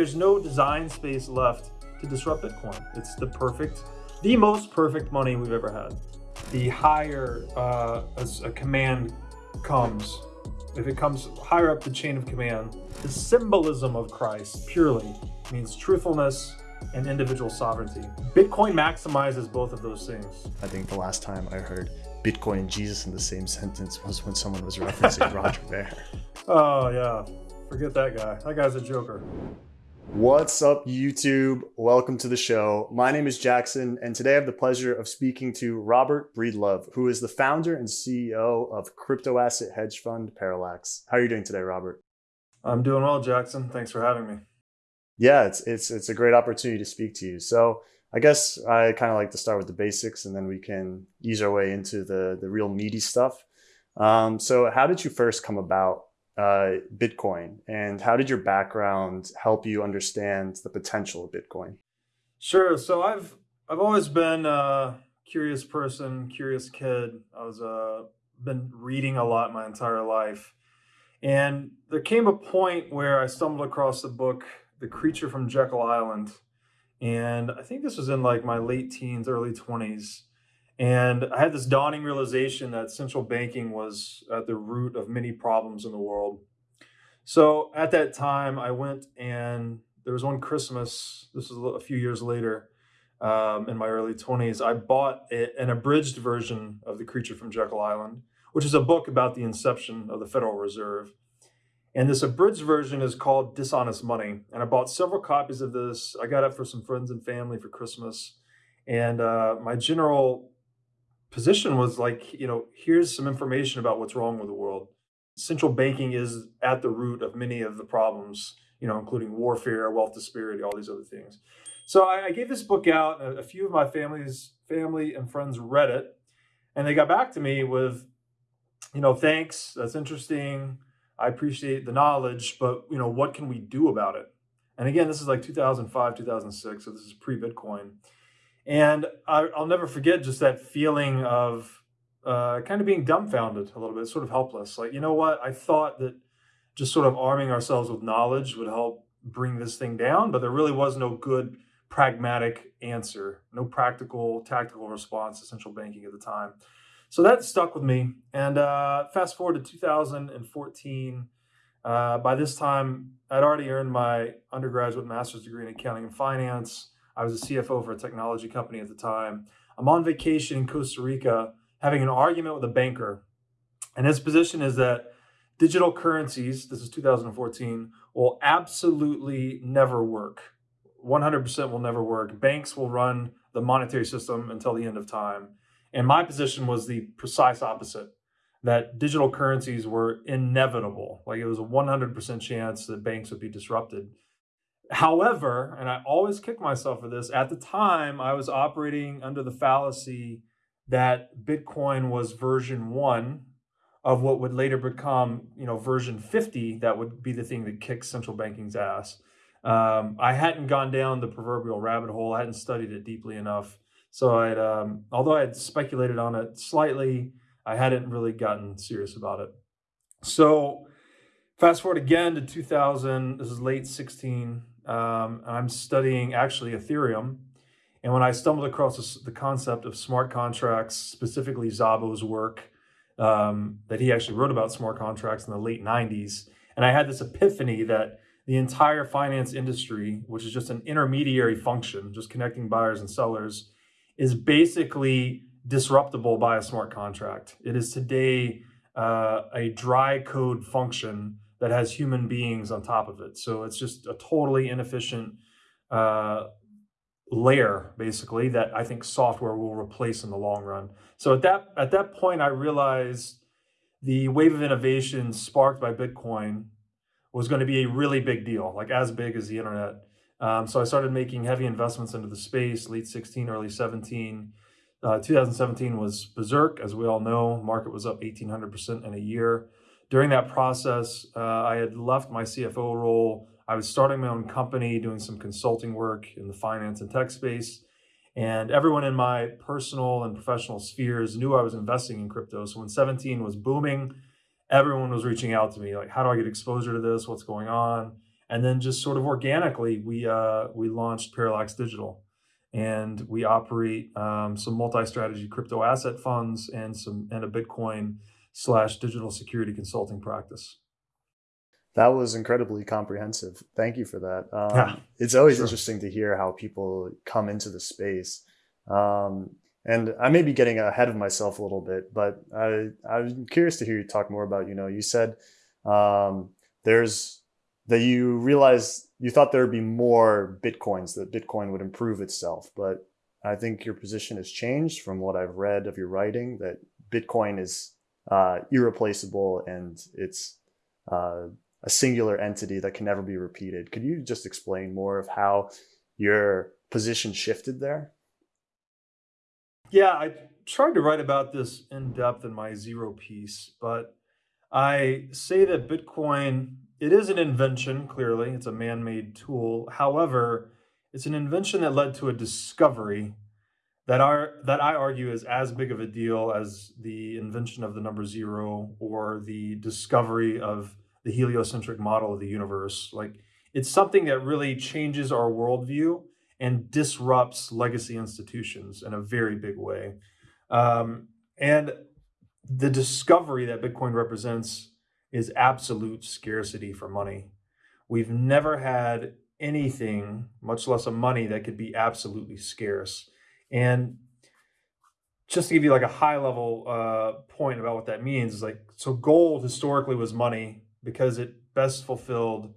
there's no design space left to disrupt Bitcoin. It's the perfect, the most perfect money we've ever had. The higher uh, a, a command comes, if it comes higher up the chain of command, the symbolism of Christ purely means truthfulness and individual sovereignty. Bitcoin maximizes both of those things. I think the last time I heard Bitcoin and Jesus in the same sentence was when someone was referencing Roger Ver. Oh yeah, forget that guy. That guy's a joker. What's up, YouTube? Welcome to the show. My name is Jackson, and today I have the pleasure of speaking to Robert Breedlove, who is the founder and CEO of crypto asset hedge fund Parallax. How are you doing today, Robert? I'm doing well, Jackson. Thanks for having me. Yeah, it's it's it's a great opportunity to speak to you. So I guess I kind of like to start with the basics, and then we can ease our way into the the real meaty stuff. Um, so, how did you first come about uh, Bitcoin, and how did your background help you understand the potential of Bitcoin? Sure. So I've I've always been a curious person, curious kid. I was uh, been reading a lot my entire life, and there came a point where I stumbled across the book "The Creature from Jekyll Island," and I think this was in like my late teens, early twenties. And I had this dawning realization that central banking was at the root of many problems in the world. So at that time, I went and there was one Christmas, this was a few years later, um, in my early 20s, I bought a, an abridged version of The Creature from Jekyll Island, which is a book about the inception of the Federal Reserve. And this abridged version is called Dishonest Money. And I bought several copies of this. I got it for some friends and family for Christmas. And uh, my general position was like, you know, here's some information about what's wrong with the world. Central banking is at the root of many of the problems, you know, including warfare, wealth disparity, all these other things. So I, I gave this book out. A, a few of my family's family and friends read it, and they got back to me with, you know, thanks. That's interesting. I appreciate the knowledge, but you know, what can we do about it? And again, this is like 2005, 2006, so this is pre-Bitcoin. And I, will never forget just that feeling of uh, kind of being dumbfounded a little bit, sort of helpless. Like, you know what? I thought that just sort of arming ourselves with knowledge would help bring this thing down, but there really was no good pragmatic answer, no practical, tactical response to central banking at the time. So that stuck with me. And uh, fast forward to 2014. Uh, by this time, I'd already earned my undergraduate master's degree in accounting and finance. I was a CFO for a technology company at the time. I'm on vacation in Costa Rica having an argument with a banker. And his position is that digital currencies, this is 2014, will absolutely never work. 100% will never work. Banks will run the monetary system until the end of time. And my position was the precise opposite that digital currencies were inevitable. Like it was a 100% chance that banks would be disrupted. However, and I always kick myself for this, at the time I was operating under the fallacy that Bitcoin was version one of what would later become, you know, version 50, that would be the thing that kicks central banking's ass. Um, I hadn't gone down the proverbial rabbit hole. I hadn't studied it deeply enough. So I'd, um, although I had speculated on it slightly, I hadn't really gotten serious about it. So fast forward again to 2000, this is late 16, um, I'm studying actually Ethereum. And when I stumbled across the concept of smart contracts, specifically Szabo's work, um, that he actually wrote about smart contracts in the late 90s, and I had this epiphany that the entire finance industry, which is just an intermediary function, just connecting buyers and sellers, is basically disruptible by a smart contract. It is today uh, a dry code function that has human beings on top of it. So it's just a totally inefficient uh, layer, basically, that I think software will replace in the long run. So at that at that point, I realized the wave of innovation sparked by Bitcoin was going to be a really big deal, like as big as the internet. Um, so I started making heavy investments into the space, late 16, early 17. Uh, 2017 was berserk, as we all know. Market was up 1,800% in a year. During that process, uh, I had left my CFO role. I was starting my own company, doing some consulting work in the finance and tech space. And everyone in my personal and professional spheres knew I was investing in crypto. So when 17 was booming, everyone was reaching out to me like, how do I get exposure to this? What's going on? and then just sort of organically, we uh, we launched Parallax Digital, and we operate um, some multi-strategy crypto asset funds and some and a Bitcoin slash digital security consulting practice. That was incredibly comprehensive. Thank you for that. Um, yeah, it's always sure. interesting to hear how people come into the space. Um, and I may be getting ahead of myself a little bit, but I, I'm curious to hear you talk more about, you know, you said um, there's that you realized you thought there would be more Bitcoins, that Bitcoin would improve itself. But I think your position has changed from what I've read of your writing that Bitcoin is uh, irreplaceable and it's uh, a singular entity that can never be repeated. Could you just explain more of how your position shifted there? Yeah, I tried to write about this in depth in my zero piece, but I say that Bitcoin, it is an invention, clearly. It's a man-made tool. However, it's an invention that led to a discovery that are that I argue is as big of a deal as the invention of the number zero or the discovery of the heliocentric model of the universe. Like it's something that really changes our worldview and disrupts legacy institutions in a very big way. Um, and the discovery that Bitcoin represents is absolute scarcity for money. We've never had anything, much less a money, that could be absolutely scarce. And just to give you like a high level uh, point about what that means, is like so gold historically was money because it best fulfilled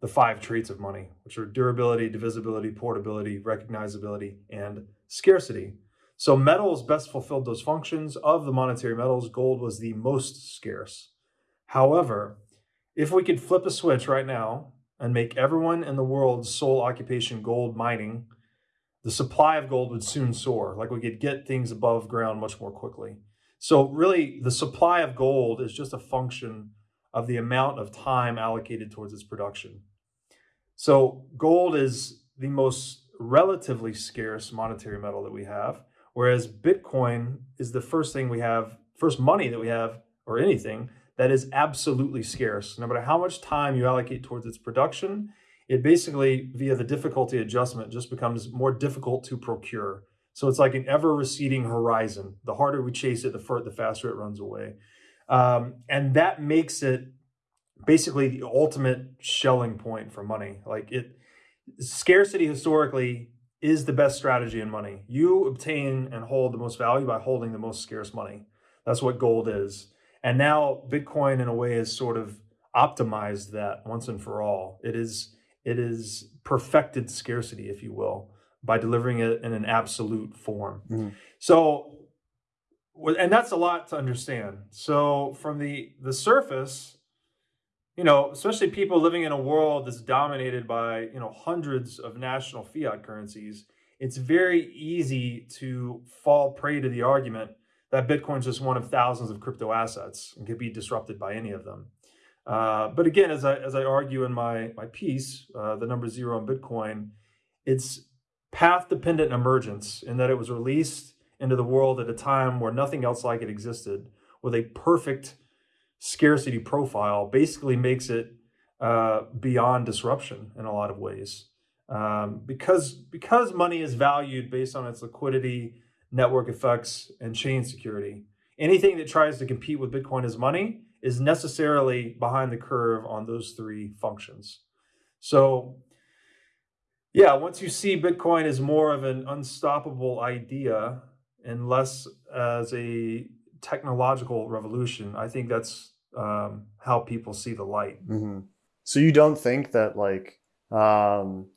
the five traits of money, which are durability, divisibility, portability, recognizability, and scarcity. So metals best fulfilled those functions. Of the monetary metals, gold was the most scarce. However, if we could flip a switch right now and make everyone in the world's sole occupation gold mining, the supply of gold would soon soar. Like we could get things above ground much more quickly. So really, the supply of gold is just a function of the amount of time allocated towards its production. So gold is the most relatively scarce monetary metal that we have, whereas Bitcoin is the first thing we have, first money that we have, or anything that is absolutely scarce. No matter how much time you allocate towards its production, it basically, via the difficulty adjustment, just becomes more difficult to procure. So it's like an ever receding horizon. The harder we chase it, the, the faster it runs away. Um, and that makes it basically the ultimate Schelling point for money. Like it, scarcity historically is the best strategy in money. You obtain and hold the most value by holding the most scarce money. That's what gold is. And now Bitcoin in a way has sort of optimized that once and for all. It is it is perfected scarcity, if you will, by delivering it in an absolute form. Mm-hmm. So and that's a lot to understand. So from the the surface, you know, especially people living in a world that's dominated by, you know, hundreds of national fiat currencies, it's very easy to fall prey to the argument that Bitcoin is just one of thousands of crypto assets and could be disrupted by any of them. Uh, but again, as I, as I argue in my, my piece, uh, the number zero on Bitcoin, it's path dependent emergence in that it was released into the world at a time where nothing else like it existed with a perfect scarcity profile basically makes it uh, beyond disruption in a lot of ways. Um, because, because money is valued based on its liquidity, network effects, and chain security, anything that tries to compete with Bitcoin as money is necessarily behind the curve on those three functions. So yeah, once you see Bitcoin as more of an unstoppable idea and less as a technological revolution. I think that's um, how people see the light. Mm-hmm. So you don't think that like um,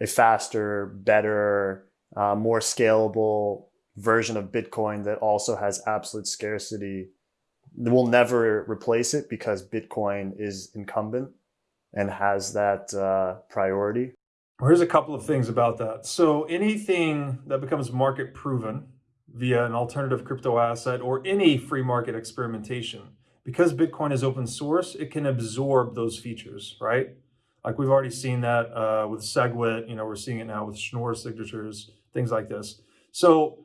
a faster, better, uh, more scalable version of Bitcoin that also has absolute scarcity will never replace it because Bitcoin is incumbent and has that uh, priority? Here's a couple of things about that. So anything that becomes market proven via an alternative crypto asset or any free market experimentation. Because Bitcoin is open source, it can absorb those features, right? Like we've already seen that uh, with SegWit, you know, we're seeing it now with Schnorr signatures, things like this. So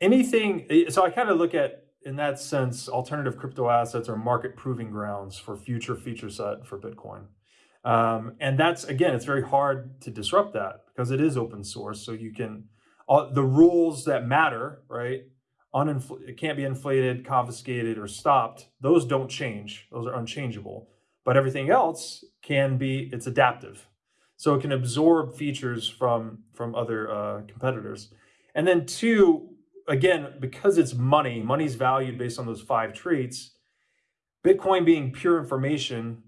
anything, eh, so I kind of look at, in that sense, alternative crypto assets are market proving grounds for future feature set for Bitcoin. Um, and that's again, it's very hard to disrupt that because it is open source. So you can all the rules that matter, right? Uninfl- it can't be inflated, confiscated, or stopped. Those don't change. Those are unchangeable. But everything else can be. It's adaptive, so it can absorb features from from other uh, competitors. And then two, again, because it's money, money's valued based on those five traits. Bitcoin being pure information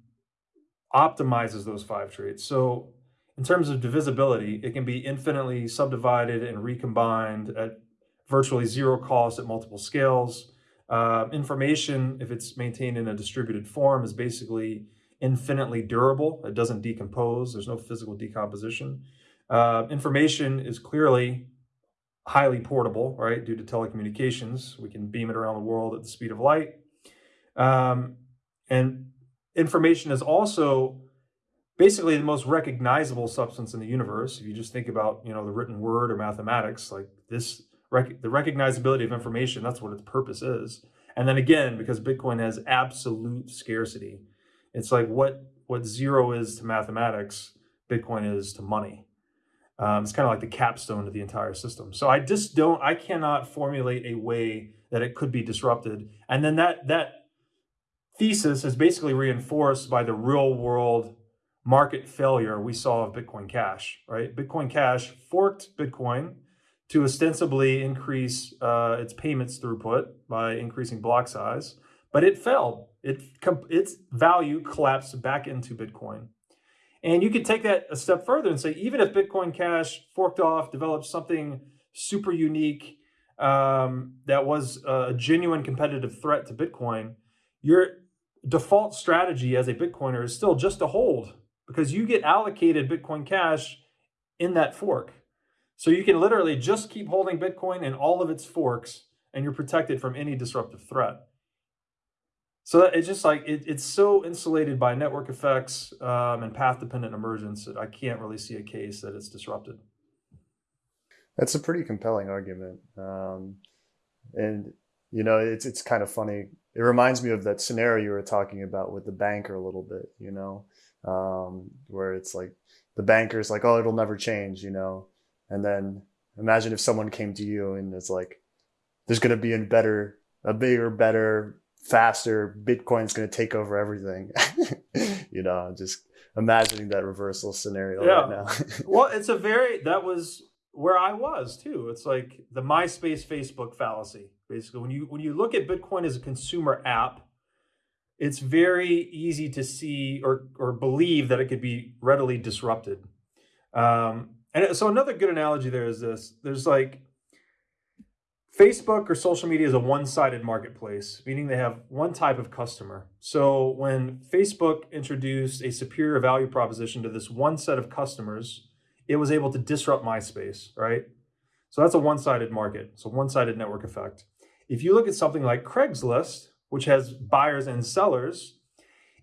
optimizes those five traits. So in terms of divisibility, it can be infinitely subdivided and recombined at virtually zero cost at multiple scales. Uh, information, if it's maintained in a distributed form, is basically infinitely durable. It doesn't decompose. There's no physical decomposition. Uh, information is clearly highly portable, right? Due to telecommunications, we can beam it around the world at the speed of light. Um, and information is also basically the most recognizable substance in the universe. If you just think about, you know, the written word or mathematics, like this, rec- the recognizability of information, that's what its purpose is. And then again, because Bitcoin has absolute scarcity, it's like what what zero is to mathematics, Bitcoin is to money. Um, it's kind of like the capstone to the entire system. So I just don't, I cannot formulate a way that it could be disrupted. And then that that thesis is basically reinforced by the real world market failure we saw of Bitcoin Cash, right? Bitcoin Cash forked Bitcoin to ostensibly increase uh, its payments throughput by increasing block size, but it failed. It its value collapsed back into Bitcoin. And you could take that a step further and say, even if Bitcoin Cash forked off, developed something super unique um, that was a genuine competitive threat to Bitcoin, your default strategy as a Bitcoiner is still just to hold because you get allocated Bitcoin Cash in that fork. So you can literally just keep holding Bitcoin in all of its forks and you're protected from any disruptive threat. So it's just like it, it's so insulated by network effects um, and path dependent emergence that I can't really see a case that it's disrupted. That's a pretty compelling argument, um, and you know it's it's kind of funny. It reminds me of that scenario you were talking about with the banker a little bit. You know, um, where it's like the banker's like, oh, it'll never change. You know, and then imagine if someone came to you and it's like, there's going to be a better, a bigger, better faster bitcoin's going to take over everything. You know just imagining that reversal scenario yeah. right now. Well it's a very that was where i was too. It's like the myspace facebook fallacy basically. When you when you look at bitcoin as a consumer app it's very easy to see or or believe that it could be readily disrupted. Um and so another good analogy there is this. There's like Facebook or social media is a one sided marketplace, meaning they have one type of customer. So when Facebook introduced a superior value proposition to this one set of customers, it was able to disrupt MySpace, right? So that's a one sided market, so one sided network effect. If you look at something like Craigslist, which has buyers and sellers,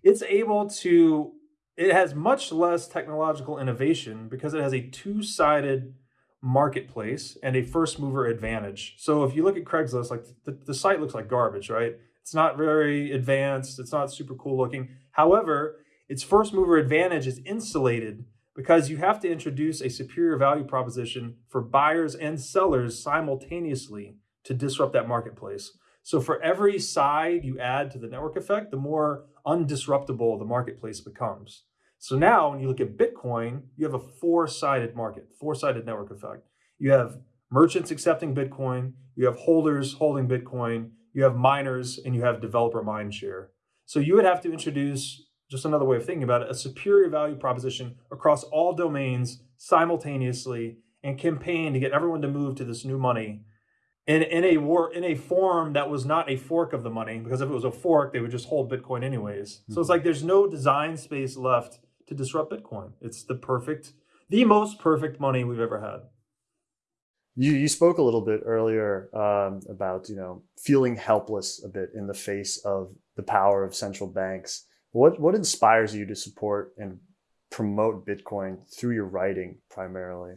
it's able to, it has much less technological innovation because it has a two sided marketplace and a first mover advantage. So if you look at Craigslist, like the, the site looks like garbage, right? It's not very advanced, it's not super cool looking. However, its first mover advantage is insulated because you have to introduce a superior value proposition for buyers and sellers simultaneously to disrupt that marketplace. So for every side you add to the network effect, the more undisruptible the marketplace becomes. So now when you look at Bitcoin, you have a four-sided market, four-sided network effect. You have merchants accepting Bitcoin, you have holders holding Bitcoin, you have miners, and you have developer mindshare. So you would have to introduce just another way of thinking about it, a superior value proposition across all domains simultaneously and campaign to get everyone to move to this new money in, in a war in a form that was not a fork of the money because if it was a fork they would just hold bitcoin anyways mm-hmm. so it's like there's no design space left to disrupt Bitcoin. It's the perfect, the most perfect money we've ever had. You, you spoke a little bit earlier um, about you know feeling helpless a bit in the face of the power of central banks. What what inspires you to support and promote Bitcoin through your writing primarily?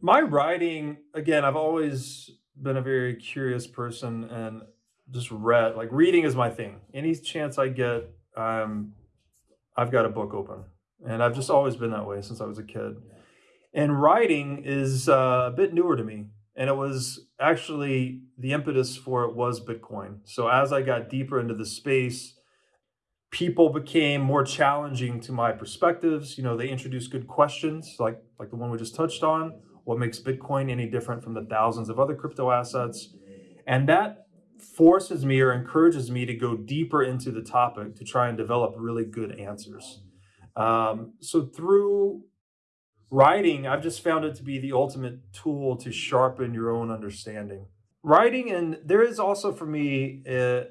My writing, again, I've always been a very curious person and just read like reading is my thing. Any chance I get, I'm I've got a book open. And I've just always been that way since I was a kid. And writing is uh, a bit newer to me. And it was actually the impetus for it was Bitcoin. So as I got deeper into the space, people became more challenging to my perspectives. You know, they introduced good questions like like the one we just touched on. What makes Bitcoin any different from the thousands of other crypto assets? And that forces me or encourages me to go deeper into the topic to try and develop really good answers. Um, so through writing, I've just found it to be the ultimate tool to sharpen your own understanding. Writing, and there is also for me, uh,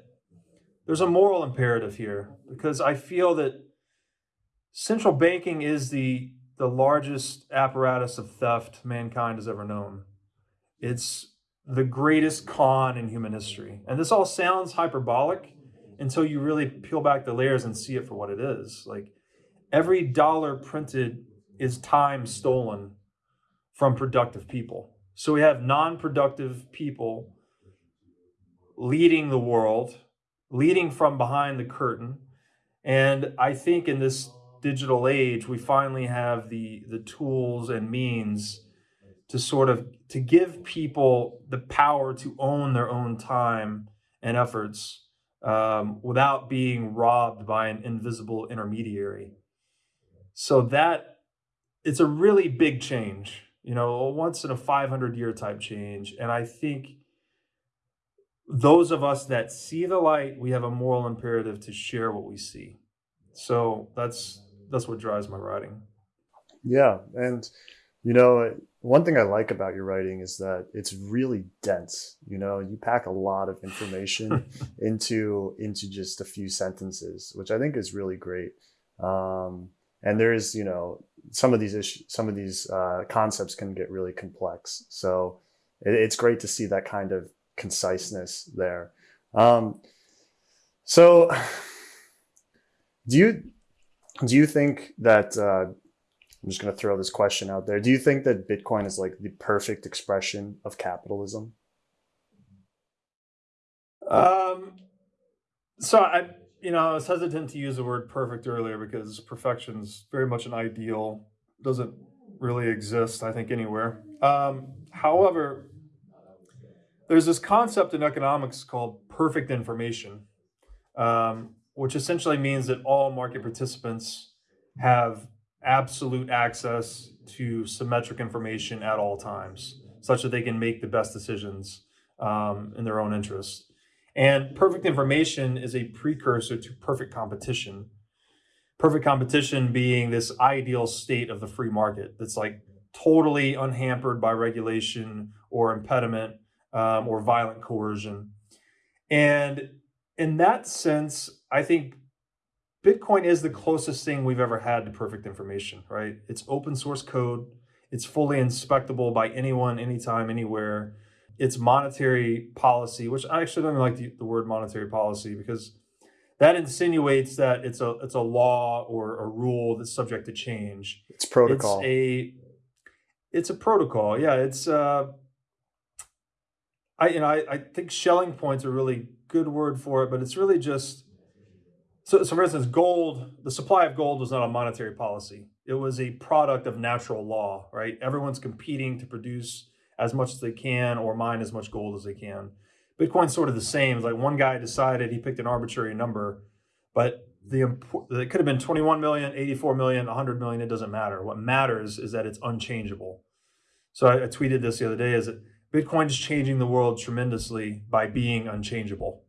there's a moral imperative here because I feel that central banking is the the largest apparatus of theft mankind has ever known. It's the greatest con in human history. And this all sounds hyperbolic until you really peel back the layers and see it for what it is. Like every dollar printed is time stolen from productive people. So we have non-productive people leading the world, leading from behind the curtain. And I think in this digital age, we finally have the the tools and means to sort of to give people the power to own their own time and efforts um, without being robbed by an invisible intermediary. So that it's a really big change, you know, once in a 500 year type change. And I think those of us that see the light, we have a moral imperative to share what we see. So that's that's what drives my writing. Yeah, and you know, one thing I like about your writing is that it's really dense. You know, you pack a lot of information into into just a few sentences, which I think is really great. Um, and there's you know some of these issues some of these uh, concepts can get really complex so it, it's great to see that kind of conciseness there um, so do you do you think that uh, i'm just going to throw this question out there. Do you think that bitcoin is like the perfect expression of capitalism? Um so i you know, I was hesitant to use the word perfect earlier because perfection is very much an ideal, doesn't really exist, I think, anywhere. Um, however, there's this concept in economics called perfect information, um, which essentially means that all market participants have absolute access to symmetric information at all times, such that they can make the best decisions um, in their own interest. And perfect information is a precursor to perfect competition. Perfect competition being this ideal state of the free market that's like totally unhampered by regulation or impediment um, or violent coercion. And in that sense, I think Bitcoin is the closest thing we've ever had to perfect information, right? It's open source code. It's fully inspectable by anyone, anytime, anywhere its monetary policy, which I actually don't even like the, the word monetary policy because that insinuates that it's a it's a law or a rule that's subject to change. It's protocol. It's a it's a protocol. Yeah, it's uh I you know I, I think Schelling point's a really good word for it, but it's really just so, so for instance, gold, the supply of gold was not a monetary policy. It was a product of natural law, right? Everyone's competing to produce as much as they can or mine as much gold as they can. Bitcoin's sort of the same. It's like one guy decided he picked an arbitrary number, but the it could have been 21 million, 84 million, 100 million. It doesn't matter. What matters is that it's unchangeable. So I, I tweeted this the other day: is that Bitcoin is changing the world tremendously by being unchangeable.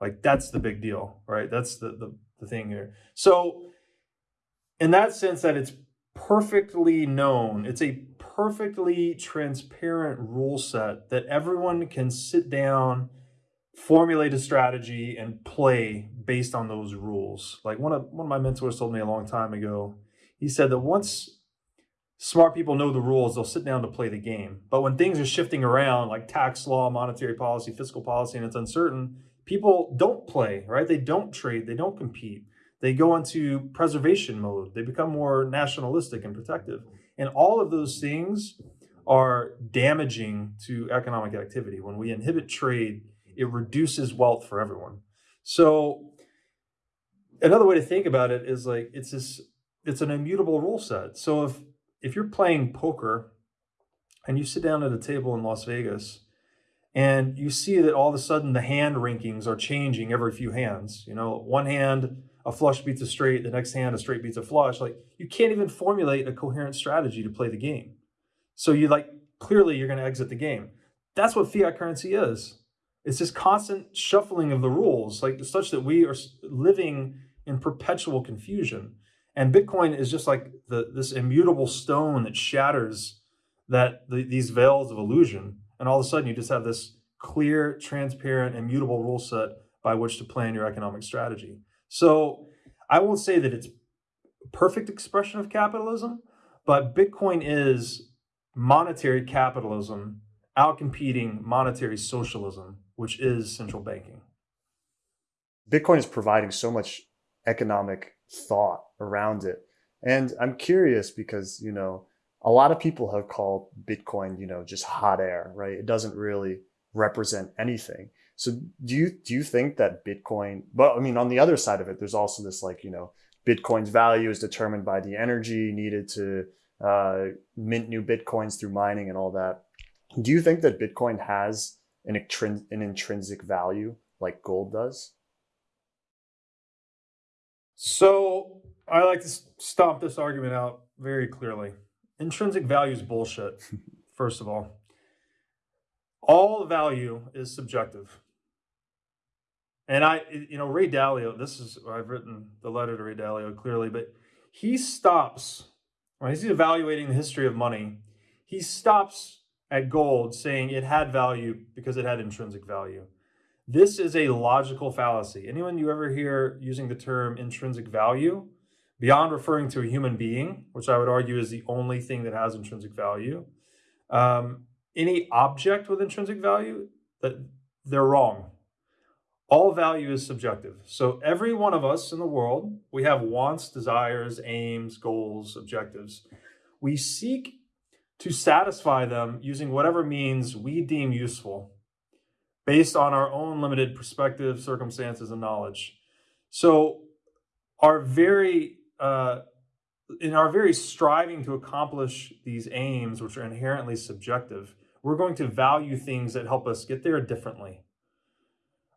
Like that's the big deal, right? That's the the, the thing here. So in that sense, that it's perfectly known. It's a perfectly transparent rule set that everyone can sit down, formulate a strategy, and play based on those rules. Like one of one of my mentors told me a long time ago, he said that once smart people know the rules, they'll sit down to play the game. But when things are shifting around, like tax law, monetary policy, fiscal policy, and it's uncertain, people don't play, right? They don't trade, they don't compete. They go into preservation mode. They become more nationalistic and protective. And all of those things are damaging to economic activity. When we inhibit trade, it reduces wealth for everyone. So another way to think about it is like it's this it's an immutable rule set. So if if you're playing poker and you sit down at a table in Las Vegas and you see that all of a sudden the hand rankings are changing every few hands, you know, one hand a flush beats a straight, the next hand a straight beats a flush, like you can't even formulate a coherent strategy to play the game. So you like clearly you're going to exit the game. That's what fiat currency is. It's this constant shuffling of the rules, like such that we are living in perpetual confusion. And Bitcoin is just like the, this immutable stone that shatters that the, these veils of illusion. And all of a sudden, you just have this clear, transparent, immutable rule set by which to plan your economic strategy. So I won't say that it's perfect expression of capitalism, but Bitcoin is monetary capitalism outcompeting monetary socialism, which is central banking. Bitcoin is providing so much economic thought around it. And I'm curious because, you know, a lot of people have called Bitcoin, you know, just hot air, right? It doesn't really represent anything. So do you do you think that Bitcoin, but I mean on the other side of it, there's also this like, you know, Bitcoin's value is determined by the energy needed to uh, mint new Bitcoins through mining and all that. Do you think that Bitcoin has an, an intrinsic value like gold does? So I like to stomp this argument out very clearly. Intrinsic value is bullshit, first of all. All value is subjective. And I, you know, Ray Dalio, this is, I've written the letter to Ray Dalio clearly, but he stops, when he's evaluating the history of money, he stops at gold saying it had value because it had intrinsic value. This is a logical fallacy. Anyone you ever hear using the term intrinsic value, beyond referring to a human being, which I would argue is the only thing that has intrinsic value, um, any object with intrinsic value, that they're wrong. All value is subjective. So every one of us in the world, we have wants, desires, aims, goals, objectives. We seek to satisfy them using whatever means we deem useful based on our own limited perspective, circumstances, and knowledge. So, our very uh, in our very striving to accomplish these aims, which are inherently subjective, we're going to value things that help us get there differently.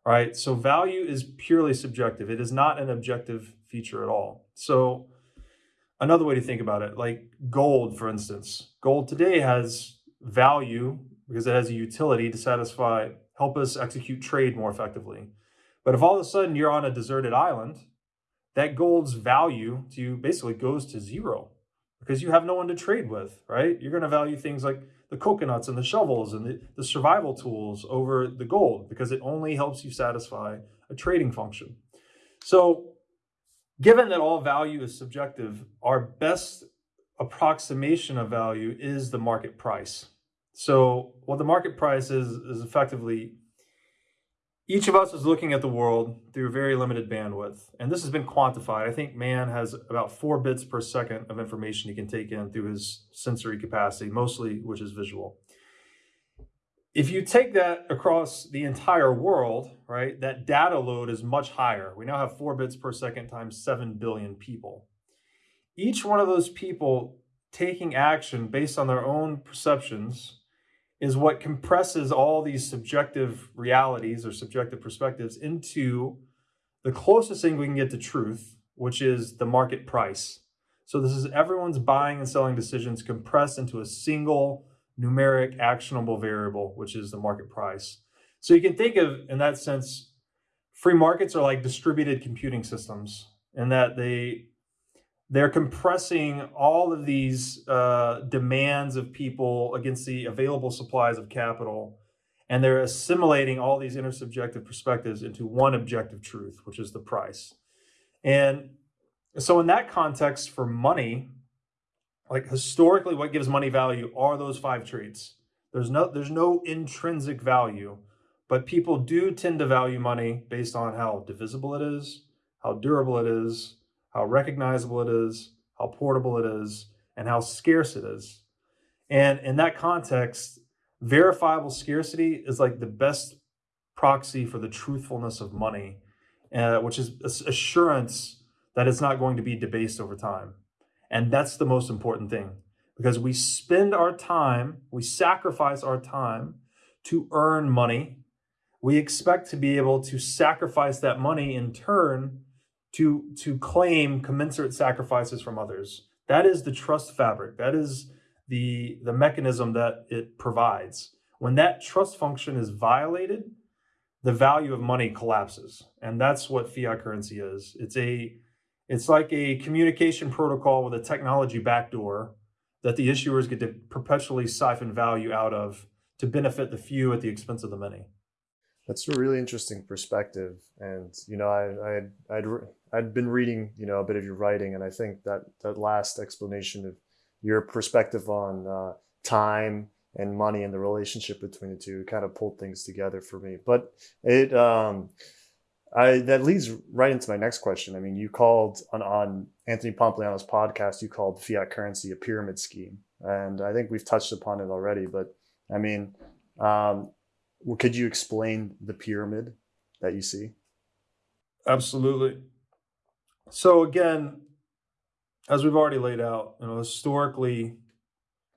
All right. So value is purely subjective. It is not an objective feature at all. So another way to think about it, like gold, for instance, gold today has value because it has a utility to satisfy help us execute trade more effectively. But if all of a sudden you're on a deserted island, that gold's value to you basically goes to zero because you have no one to trade with, right? You're going to value things like the coconuts and the shovels and the, the survival tools over the gold because it only helps you satisfy a trading function. So, given that all value is subjective, our best approximation of value is the market price. So what the market price is, is effectively each of us is looking at the world through very limited bandwidth. And this has been quantified. I think man has about four bits per second of information he can take in through his sensory capacity, mostly which is visual. If you take that across the entire world, right, that data load is much higher. We now have four bits per second times 7 billion people. Each one of those people taking action based on their own perceptions is what compresses all these subjective realities or subjective perspectives into the closest thing we can get to truth, which is the market price. So this is everyone's buying and selling decisions compressed into a single numeric actionable variable, which is the market price. So you can think of, in that sense, free markets are like distributed computing systems in that they they're compressing all of these uh, demands of people against the available supplies of capital, and they're assimilating all these intersubjective perspectives into one objective truth, which is the price. And so, in that context, for money, like historically, what gives money value are those five traits. There's no there's no intrinsic value, but people do tend to value money based on how divisible it is, how durable it is, how recognizable it is, how portable it is, and how scarce it is. And in that context, verifiable scarcity is like the best proxy for the truthfulness of money. uh, which is assurance that it's not going to be debased over time. And that's the most important thing because we spend our time, we sacrifice our time to earn money. We expect to be able to sacrifice that money in turn to, to claim commensurate sacrifices from others. That is the trust fabric. That is the, the mechanism that it provides. When that trust function is violated, the value of money collapses. And that's what fiat currency is. It's a it's like a communication protocol with a technology backdoor that the issuers get to perpetually siphon value out of to benefit the few at the expense of the many. That's a really interesting perspective. And, you know, I, I, I'd, I'd been reading, you know, a bit of your writing, and I think that that last explanation of your perspective on uh, time and money and the relationship between the two kind of pulled things together for me. But it, um, I, that leads right into my next question. I mean, you called on, on Anthony Pompliano's podcast, you called fiat currency a pyramid scheme. And I think we've touched upon it already, but I mean, um, could you explain the pyramid that you see? Absolutely. So again, as we've already laid out, you know, historically,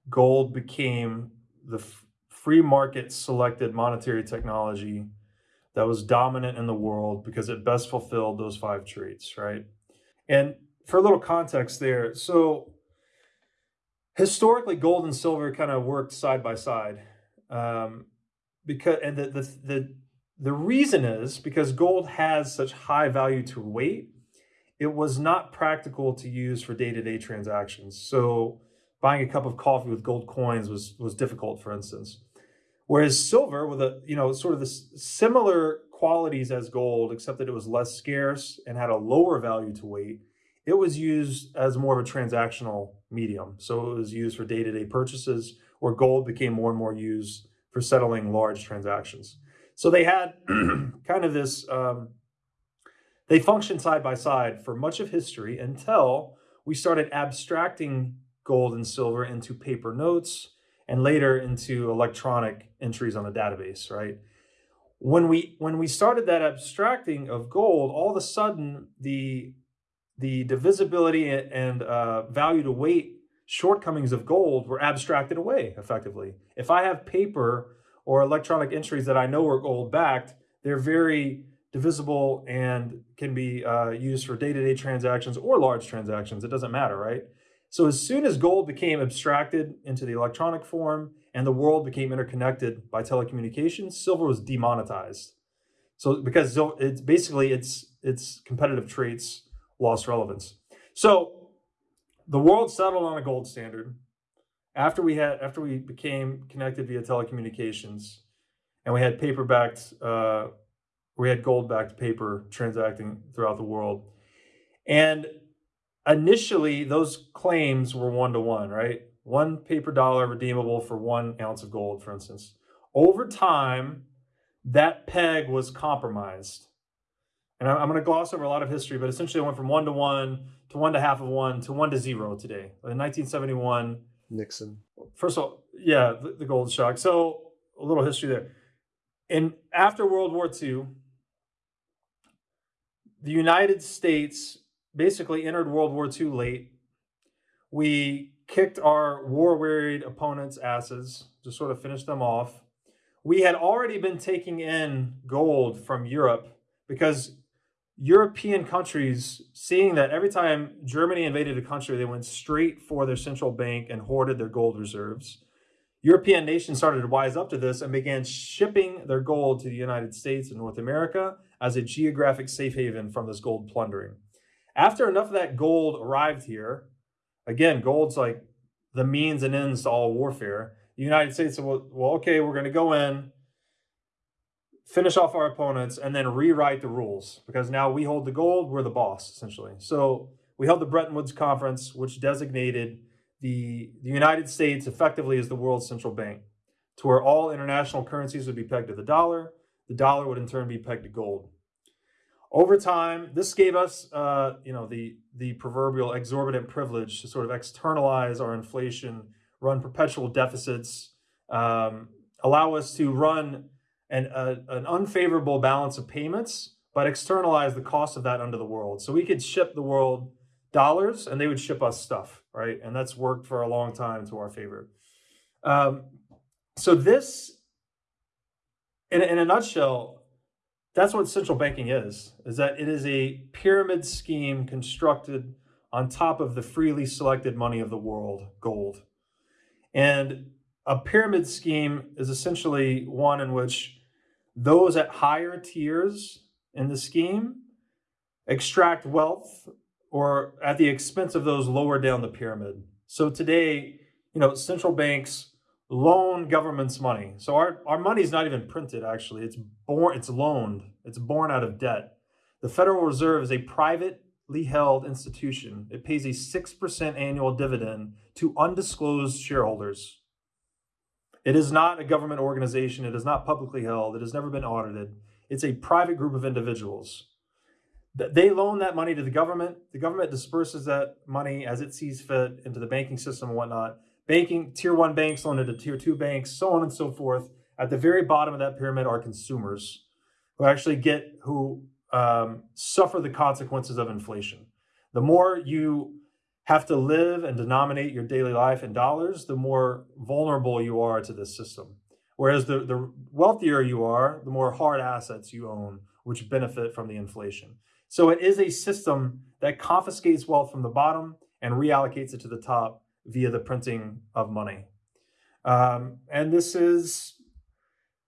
gold became the free market selected monetary technology that was dominant in the world because it best fulfilled those five traits, right? And for a little context there, so historically, gold and silver kind of worked side by side, um, because and the, the the the reason is because gold has such high value to weight, it was not practical to use for day to day transactions. So buying a cup of coffee with gold coins was was difficult, for instance. Whereas silver, with a you know sort of the similar qualities as gold, except that it was less scarce and had a lower value to weight, it was used as more of a transactional medium. So it was used for day-to-day purchases, where gold became more and more used for settling large transactions. So they had kind of this. Um, they functioned side by side for much of history until we started abstracting gold and silver into paper notes and later into electronic entries on a database, right? When we when we started that abstracting of gold, all of a sudden the the divisibility and uh, value to weight shortcomings of gold were abstracted away effectively. If I have paper or electronic entries that I know are gold backed, they're very divisible and can be uh, used for day-to-day -day transactions or large transactions. It doesn't matter, right? So as soon as gold became abstracted into the electronic form and the world became interconnected by telecommunications, silver was demonetized. So because it's basically its its competitive traits lost relevance. So the world settled on a gold standard after we had after we became connected via telecommunications, and we had paper backed uh, we had gold backed paper transacting throughout the world, and initially those claims were one to one, right? One paper dollar redeemable for one ounce of gold, for instance. Over time, that peg was compromised. And I'm going to gloss over a lot of history, but essentially it went from one to one to one to half of one to one to zero today. In 1971, Nixon. First of all, yeah, the, the gold shock. So a little history there. And after World War II, the United States basically entered World War II late. We kicked our war wearied opponents' asses to sort of finish them off. We had already been taking in gold from Europe because European countries, seeing that every time Germany invaded a country, they went straight for their central bank and hoarded their gold reserves. European nations started to wise up to this and began shipping their gold to the United States and North America as a geographic safe haven from this gold plundering. After enough of that gold arrived here, again, gold's like the means and ends to all warfare. The United States said, well, well okay, we're going to go in, finish off our opponents, and then rewrite the rules because now we hold the gold, we're the boss, essentially. So we held the Bretton Woods Conference, which designated the, the United States effectively as the world's central bank, to where all international currencies would be pegged to the dollar. The dollar would in turn be pegged to gold. Over time, this gave us, uh, you know, the the proverbial exorbitant privilege to sort of externalize our inflation, run perpetual deficits, um, allow us to run an, a, an unfavorable balance of payments but externalize the cost of that under the world. So we could ship the world dollars and they would ship us stuff, right? And that's worked for a long time to our favor. Um, so this, in, in a nutshell, that's what central banking is, is that it is a pyramid scheme constructed on top of the freely selected money of the world, gold. And a pyramid scheme is essentially one in which those at higher tiers in the scheme extract wealth or at the expense of those lower down the pyramid. So today, you know, central banks loan governments money. So our, our money is not even printed actually. It's born it's loaned. It's born out of debt. The Federal Reserve is a privately held institution. It pays a 6% annual dividend to undisclosed shareholders. It is not a government organization. It is not publicly held. It has never been audited. It's a private group of individuals. They loan that money to the government. The government disperses that money as it sees fit into the banking system and whatnot. Banking, tier one banks loan it to tier two banks, so on and so forth. At the very bottom of that pyramid are consumers who actually get, who um, suffer the consequences of inflation. The more you have to live and denominate your daily life in dollars, the more vulnerable you are to this system. Whereas the, the wealthier you are, the more hard assets you own, which benefit from the inflation. So it is a system that confiscates wealth from the bottom and reallocates it to the top via the printing of money. Um, and this is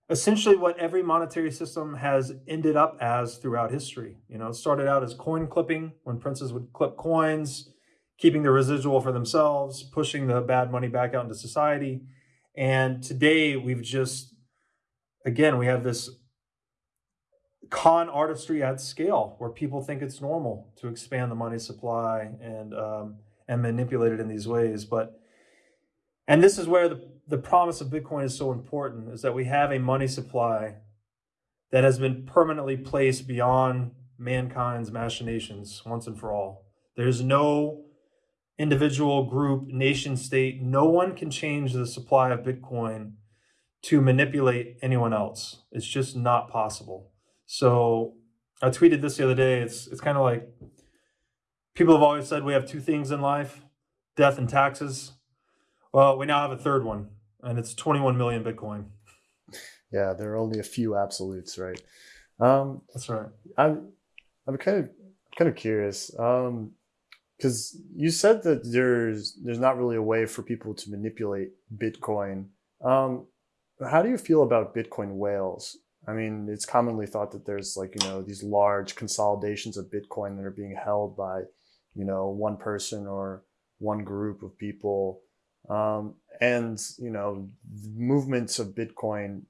essentially what every monetary system has ended up as throughout history. You know, it started out as coin clipping when princes would clip coins keeping the residual for themselves, pushing the bad money back out into society. And today we've just, again, we have this con artistry at scale where people think it's normal to expand the money supply and um, and manipulate it in these ways. But and this is where the, the promise of Bitcoin is so important is that we have a money supply that has been permanently placed beyond mankind's machinations once and for all. There's no individual, group, nation state, no one can change the supply of Bitcoin to manipulate anyone else. It's just not possible. So I tweeted this the other day. It's it's kind of like people have always said we have two things in life, death and taxes. Well, we now have a third one, and it's 21 million Bitcoin. Yeah, there are only a few absolutes, right? Um, That's right. I'm I'm kind of kind of curious. Um, because you said that there's there's not really a way for people to manipulate Bitcoin. Um, how do you feel about Bitcoin whales? I mean, it's commonly thought that there's like you know these large consolidations of Bitcoin that are being held by you know one person or one group of people, um, and you know movements of Bitcoin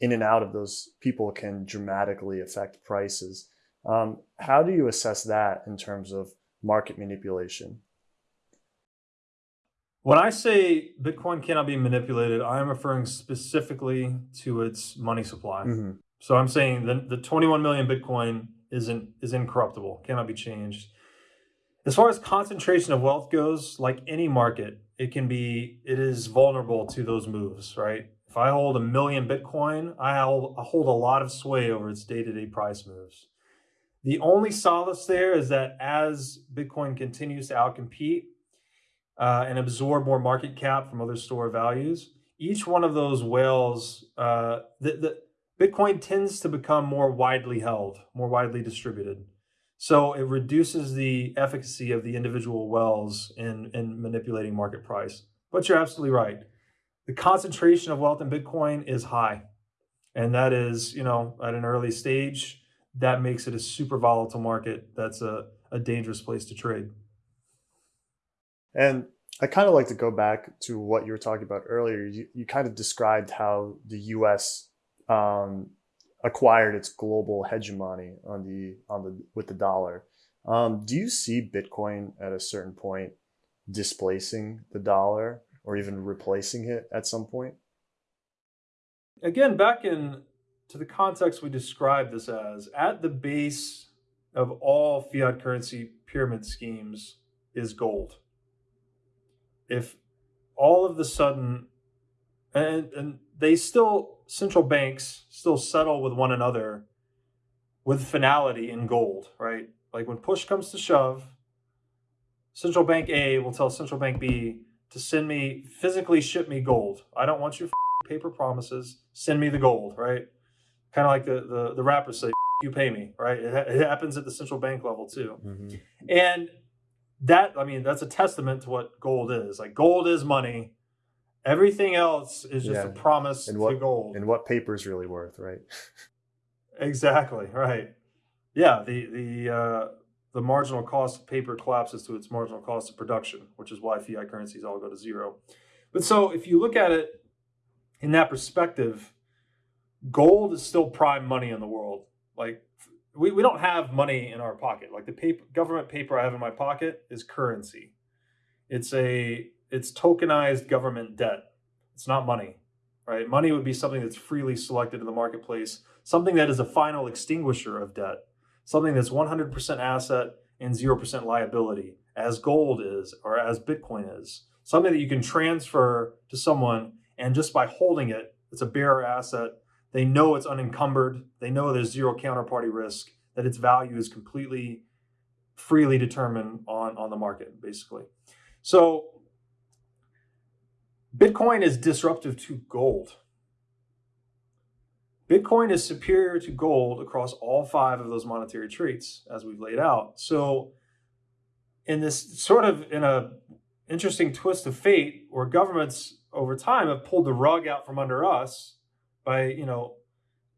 in and out of those people can dramatically affect prices. Um, how do you assess that in terms of market manipulation? When I say Bitcoin cannot be manipulated, I'm referring specifically to its money supply. Mm-hmm. So I'm saying the, the 21 million Bitcoin isn't is incorruptible, cannot be changed. As far as concentration of wealth goes, like any market, it can be it is vulnerable to those moves, right? If I hold a million Bitcoin, I hold, hold a lot of sway over its day-to-day price moves. The only solace there is that as Bitcoin continues to outcompete uh, and absorb more market cap from other store values, each one of those whales, uh, the, the Bitcoin tends to become more widely held, more widely distributed. So it reduces the efficacy of the individual whales in, in manipulating market price. But you're absolutely right. The concentration of wealth in Bitcoin is high. And that is, you know, at an early stage, that makes it a super volatile market. That's a, a dangerous place to trade. And I kind of like to go back to what you were talking about earlier. You, you kind of described how the U.S. Um, acquired its global hegemony on the on the with the dollar. Um, do you see Bitcoin at a certain point displacing the dollar or even replacing it at some point? Again, back in to the context we describe this as, at the base of all fiat currency pyramid schemes is gold. If all of the sudden, and, and they still, central banks still settle with one another with finality in gold, right? Like when push comes to shove, central bank A will tell central bank B to send me physically ship me gold. I don't want your paper promises. Send me the gold, right? Kind of like the, the the rappers say, you pay me, right? It, ha- it happens at the central bank level too, Mhm. and that I mean that's a testament to what gold is. Like gold is money. Everything else is just Yeah. a promise And to what- gold. And what paper's really worth, right? Exactly right. Yeah, the the uh, the marginal cost of paper collapses to its marginal cost of production, which is why fiat currencies all go to zero. But so if you look at it in that perspective, gold is still prime money in the world. Like we, we don't have money in our pocket. Like the paper government paper I have in my pocket is currency. It's a it's tokenized government debt. It's not money. Right? Money would be something that's freely selected in the marketplace something that is a final extinguisher of debt, something that's 100% asset and 0% liability, as gold is or as Bitcoin is, something that you can transfer to someone and just by holding it, it's a bearer asset. They know it's unencumbered, they know there's zero counterparty risk, that its value is completely freely determined on, on the market, basically. So Bitcoin is disruptive to gold. Bitcoin is superior to gold across all five of those monetary traits, as we've laid out. So, in this sort of in a interesting twist of fate, where governments over time have pulled the rug out from under us by, you know,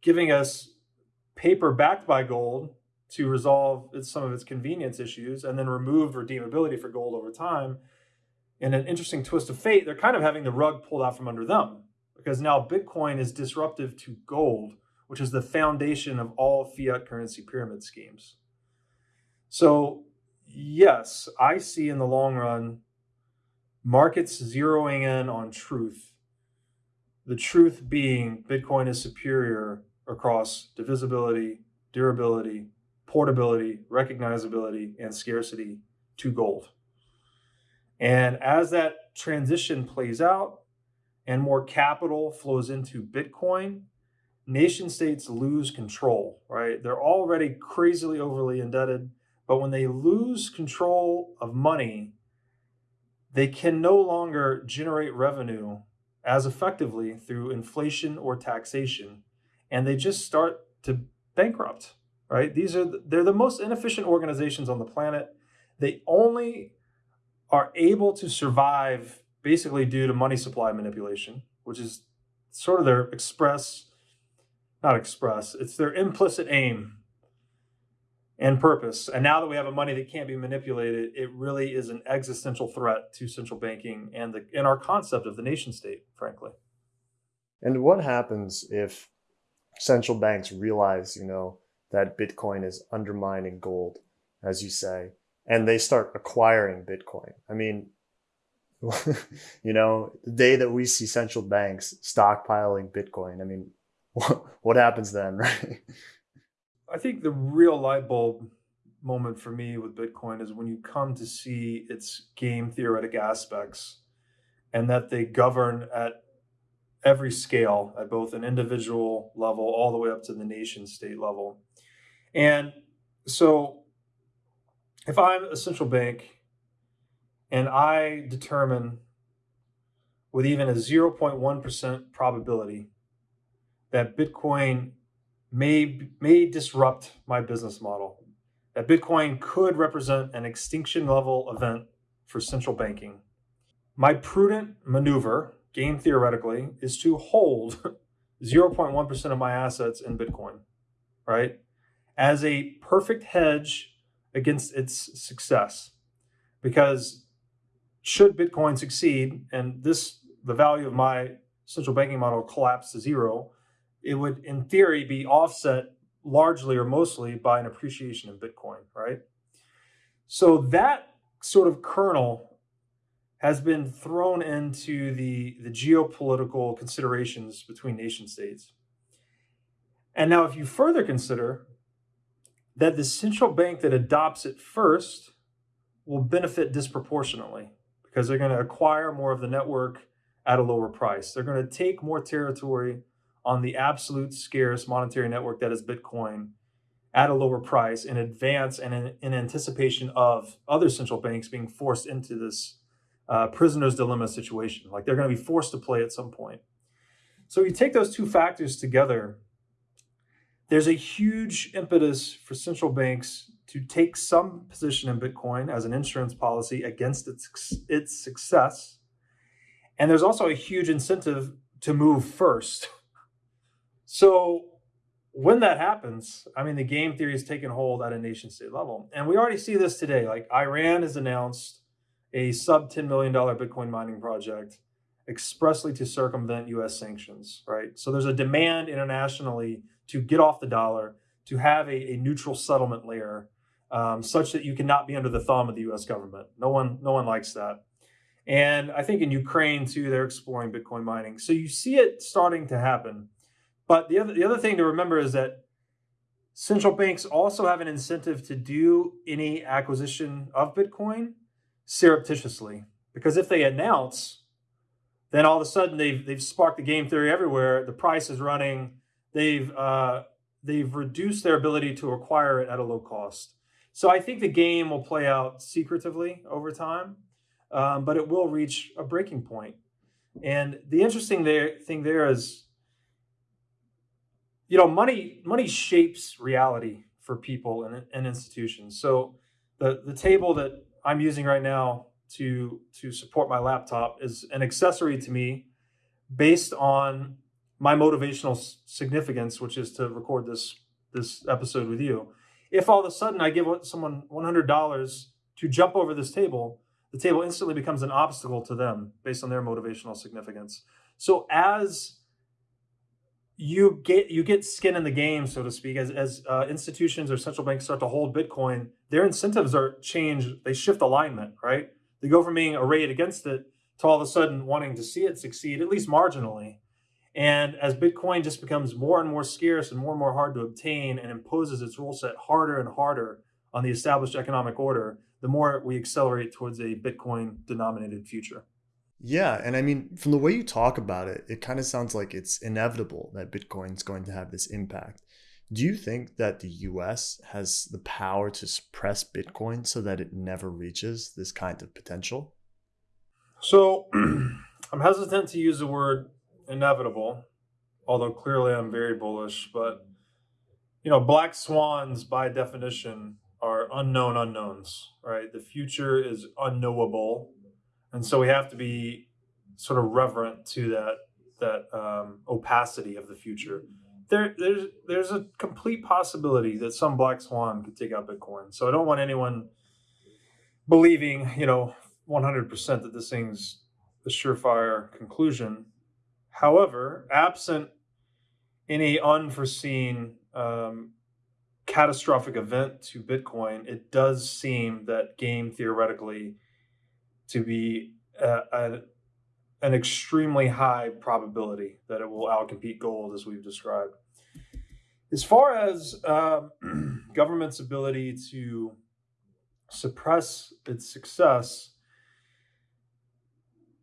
giving us paper backed by gold to resolve some of its convenience issues, and then removed redeemability for gold over time. In an interesting twist of fate, they're kind of having the rug pulled out from under them because now Bitcoin is disruptive to gold, which is the foundation of all fiat currency pyramid schemes. So, yes, I see in the long run markets zeroing in on truth. The truth being Bitcoin is superior across divisibility, durability, portability, recognizability, and scarcity to gold. And as that transition plays out, and more capital flows into Bitcoin, nation states lose control, right? They're already crazily overly indebted, but when they lose control of money, they can no longer generate revenue as effectively through inflation or taxation, and they just start to bankrupt, right? These are they're the most inefficient organizations on the planet. They only are able to survive basically due to money supply manipulation, which is sort of their express, not express, it's their implicit aim and purpose. And now that we have a money that can't be manipulated, it really is an existential threat to central banking and the and our concept of the nation state, frankly. And what happens if central banks realize, you know, that Bitcoin is undermining gold, as you say, and they start acquiring Bitcoin? I mean, you know, the day that we see central banks stockpiling Bitcoin, I mean, what, what happens then, right? I think the real light bulb moment for me with Bitcoin is when you come to see its game theoretic aspects and that they govern at every scale, at both an individual level all the way up to the nation state level. And so if I'm a central bank and I determine with even a 0.1% probability that Bitcoin may may disrupt my business model. That Bitcoin could represent an extinction level event for central banking. My prudent maneuver, game theoretically, is to hold 0.1% of my assets in Bitcoin, right? As a perfect hedge against its success. Because should Bitcoin succeed and this the value of my central banking model collapse to zero, it would in theory be offset largely or mostly by an appreciation in Bitcoin, right? So that sort of kernel has been thrown into the, the geopolitical considerations between nation states. And now, if you further consider that the central bank that adopts it first will benefit disproportionately because they're going to acquire more of the network at a lower price. They're going to take more territory on the absolute scarce monetary network that is Bitcoin at a lower price in advance and in, in anticipation of other central banks being forced into this uh, prisoner's dilemma situation. Like they're going to be forced to play at some point. So you take those two factors together, there's a huge impetus for central banks to take some position in Bitcoin as an insurance policy against its, its success. And there's also a huge incentive to move first. So when that happens, I mean, the game theory is taking hold at a nation state level. And we already see this today. Like Iran has announced a sub $10 million Bitcoin mining project expressly to circumvent US sanctions, right? So there's a demand internationally to get off the dollar, to have a, a neutral settlement layer um, such that you cannot be under the thumb of the US government. No one, no one likes that. And I think in Ukraine too, they're exploring Bitcoin mining. So you see it starting to happen. But the other, the other thing to remember is that central banks also have an incentive to do any acquisition of Bitcoin surreptitiously. Because if they announce, then all of a sudden they've, they've sparked the game theory everywhere. The price is running. They've, uh, they've reduced their ability to acquire it at a low cost. So I think the game will play out secretively over time, um, but it will reach a breaking point. And the interesting there, thing there is you know, money money shapes reality for people and, and institutions. So the the table that I'm using right now to to support my laptop is an accessory to me based on my motivational significance, which is to record this this episode with you. If all of a sudden I give someone $100 to jump over this table, the table instantly becomes an obstacle to them based on their motivational significance. So as you get you get skin in the game, so to speak, as as uh, institutions or central banks start to hold Bitcoin, their incentives are changed. They shift alignment, right? They go from being arrayed against it to all of a sudden wanting to see it succeed, at least marginally. And as Bitcoin just becomes more and more scarce and more and more hard to obtain and imposes its rule set harder and harder on the established economic order, the more we accelerate towards a Bitcoin denominated future. Yeah, and I mean, from the way you talk about it, it kind of sounds like it's inevitable that Bitcoin is going to have this impact. Do you think that the US has the power to suppress Bitcoin so that it never reaches this kind of potential? So I'm hesitant to use the word inevitable, although clearly I'm very bullish. But, you know, black swans by definition are unknown unknowns, right? The future is unknowable and so we have to be sort of reverent to that that um, opacity of the future. There, there's there's a complete possibility that some black swan could take out Bitcoin. So I don't want anyone believing, you know, 100% that this thing's a surefire conclusion. However, absent any unforeseen um, catastrophic event to Bitcoin, it does seem that game theoretically to be a, a, an extremely high probability that it will outcompete gold, as we've described. As far as um, government's ability to suppress its success,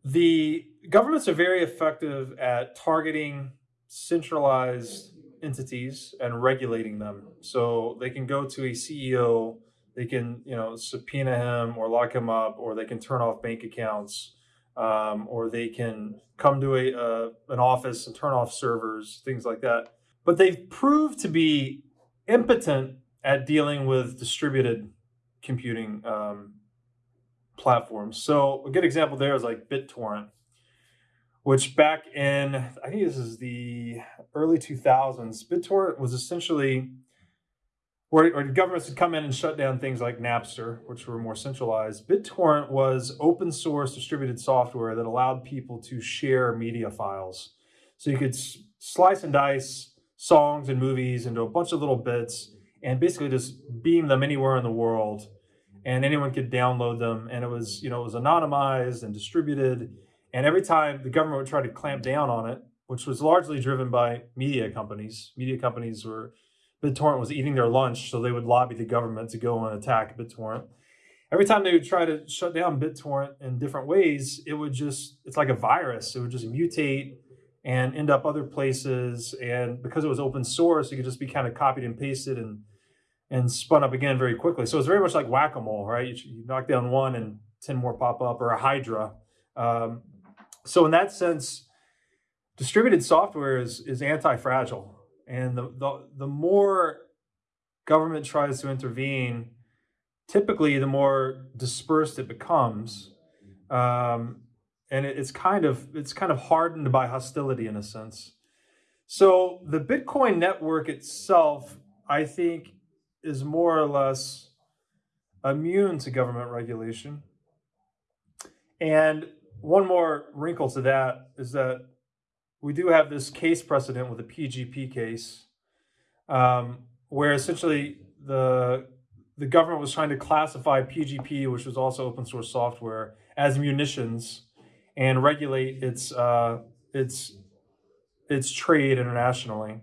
the governments are very effective at targeting centralized entities and regulating them. So they can go to a CEO they can you know subpoena him or lock him up or they can turn off bank accounts um, or they can come to a an office and turn off servers things like that but they've proved to be impotent at dealing with distributed computing um, platforms so a good example there is like bittorrent which back in i think this is the early 2000s bittorrent was essentially where, where governments would come in and shut down things like Napster, which were more centralized. BitTorrent was open source distributed software that allowed people to share media files. So you could slice and dice songs and movies into a bunch of little bits and basically just beam them anywhere in the world and anyone could download them and it was you know it was anonymized and distributed and every time the government would try to clamp down on it which was largely driven by media companies media companies were BitTorrent was eating their lunch, so they would lobby the government to go and attack BitTorrent. Every time they would try to shut down BitTorrent in different ways, it would just, it's like a virus. It would just mutate and end up other places. And because it was open source, it could just be kind of copied and pasted and and spun up again very quickly. So it's very much like whack a mole, right? You, you, knock down one and 10 more pop up, or a Hydra. Um, so, in that sense, distributed software is, is anti fragile. And the, the, the more government tries to intervene, typically the more dispersed it becomes. Um, and it, it's kind of it's kind of hardened by hostility in a sense. So the Bitcoin network itself, I think, is more or less immune to government regulation. And one more wrinkle to that is that we do have this case precedent with the PGP case, um, where essentially the the government was trying to classify PGP, which was also open source software, as munitions and regulate its uh, its its trade internationally.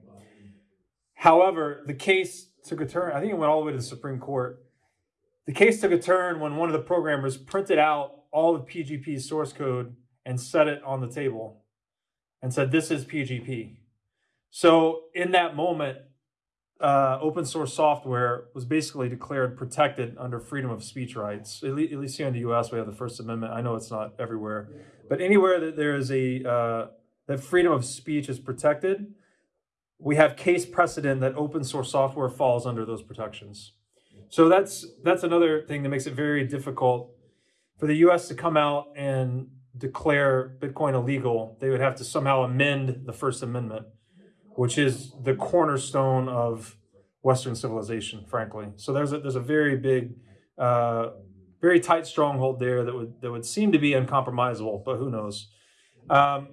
However, the case took a turn. I think it went all the way to the Supreme Court. The case took a turn when one of the programmers printed out all of PGP's source code and set it on the table and said, This is PGP. So, in that moment, uh, open source software was basically declared protected under freedom of speech rights. At, le- at, least here in the U.S., we have the First Amendment. I know it's not everywhere, but anywhere that there is a uh, that freedom of speech is protected, we have case precedent that open source software falls under those protections. So that's that's another thing that makes it very difficult for the U.S. to come out and declare Bitcoin illegal. They would have to somehow amend the First Amendment which is the cornerstone of Western civilization, frankly. So there's a, there's a very big, uh, very tight stronghold there that would that would seem to be uncompromisable, but who knows? Um,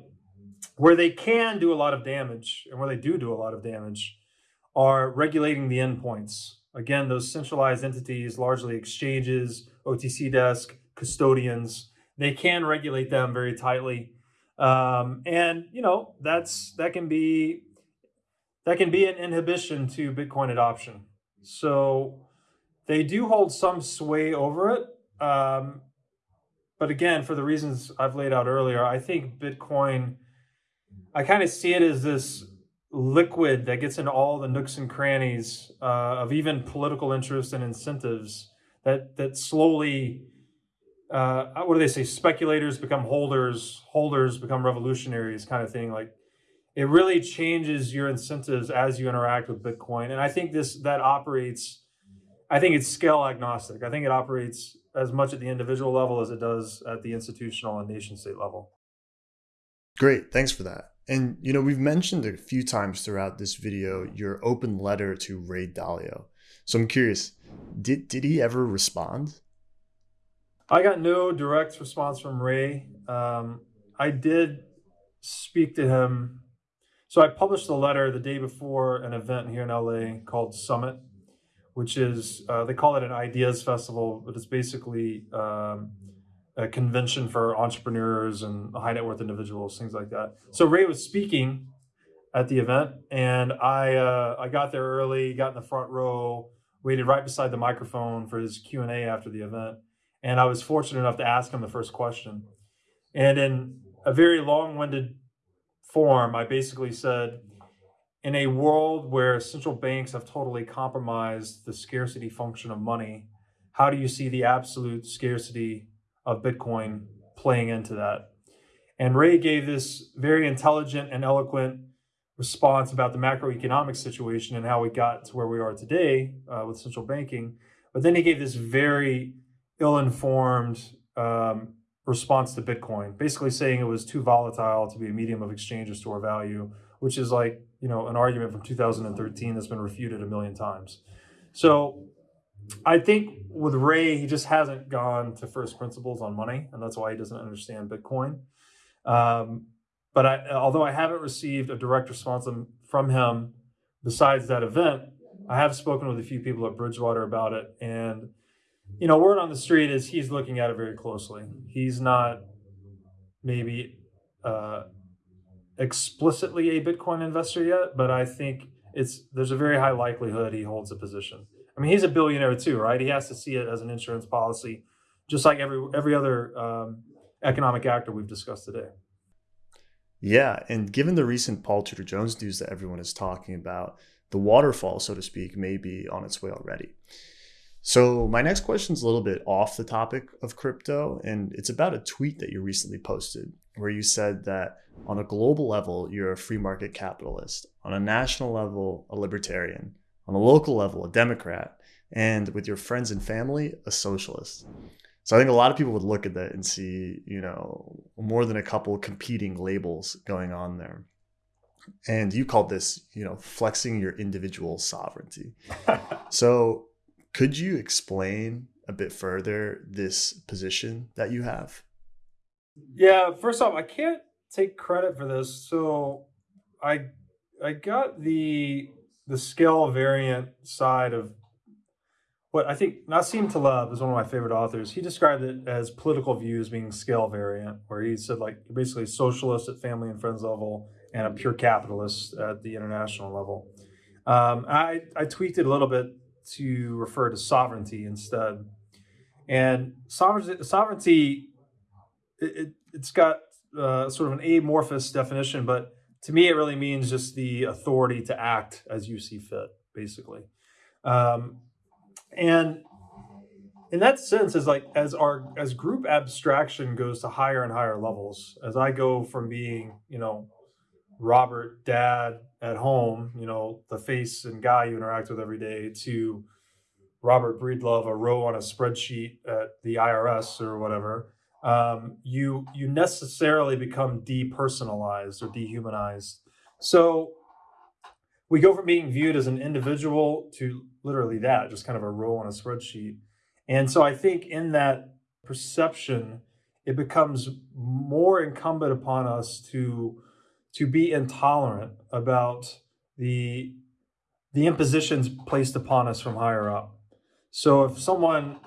where they can do a lot of damage, and where they do do a lot of damage, are regulating the endpoints. Again, those centralized entities, largely exchanges, OTC desk, custodians, they can regulate them very tightly. Um, and you know that's that can be that can be an inhibition to Bitcoin adoption. So they do hold some sway over it. Um, but again, for the reasons I've laid out earlier, I think Bitcoin, I kind of see it as this liquid that gets into all the nooks and crannies uh, of even political interests and incentives that that slowly uh, what do they say speculators become holders holders become revolutionaries kind of thing like it really changes your incentives as you interact with Bitcoin. And I think this that operates, I think it's scale agnostic. I think it operates as much at the individual level as it does at the institutional and nation state level. Great, thanks for that. And you know, we've mentioned a few times throughout this video your open letter to Ray Dalio. So I'm curious, did did he ever respond? I got no direct response from Ray. Um, I did speak to him so I published the letter the day before an event here in LA called Summit, which is uh, they call it an ideas festival, but it's basically um, a convention for entrepreneurs and high net worth individuals, things like that. So Ray was speaking at the event, and I uh, I got there early, got in the front row, waited right beside the microphone for his Q and A after the event, and I was fortunate enough to ask him the first question. And in a very long-winded form, I basically said, in a world where central banks have totally compromised the scarcity function of money, how do you see the absolute scarcity of Bitcoin playing into that? And Ray gave this very intelligent and eloquent response about the macroeconomic situation and how we got to where we are today uh, with central banking. But then he gave this very ill informed um, response to Bitcoin, basically saying it was too volatile to be a medium of exchange or store value, which is like, you know, an argument from 2013 that's been refuted a million times. So I think with Ray, he just hasn't gone to first principles on money, and that's why he doesn't understand Bitcoin. Um, but I, although I haven't received a direct response from him besides that event, I have spoken with a few people at Bridgewater about it, and you know, word on the street is he's looking at it very closely. He's not maybe uh, explicitly a Bitcoin investor yet, but I think it's there's a very high likelihood he holds a position. I mean, he's a billionaire too, right? He has to see it as an insurance policy, just like every every other um, economic actor we've discussed today. Yeah, and given the recent Paul Tudor Jones news that everyone is talking about, the waterfall, so to speak, may be on its way already. So, my next question is a little bit off the topic of crypto, and it's about a tweet that you recently posted where you said that on a global level, you're a free market capitalist, on a national level, a libertarian, on a local level, a Democrat, and with your friends and family, a socialist. So I think a lot of people would look at that and see, you know, more than a couple competing labels going on there. And you called this, you know, flexing your individual sovereignty. so could you explain a bit further this position that you have? Yeah, first off, I can't take credit for this. So I I got the the scale variant side of what I think Nassim Taleb is one of my favorite authors. He described it as political views being scale variant, where he said like basically socialist at family and friends level and a pure capitalist at the international level. Um, I I tweaked it a little bit to refer to sovereignty instead. And sovereignty, sovereignty it, it, has got uh, sort of an amorphous definition, but to me, it really means just the authority to act as you see fit, basically. Um, and in that sense, as like as our as group abstraction goes to higher and higher levels, as I go from being, you know, Robert, dad at home, you know, the face and guy you interact with every day, to Robert Breedlove, a row on a spreadsheet at the IRS or whatever, um, you you necessarily become depersonalized or dehumanized. So we go from being viewed as an individual to literally that, just kind of a row on a spreadsheet. And so I think in that perception, it becomes more incumbent upon us to to be intolerant about the the impositions placed upon us from higher up. So if someone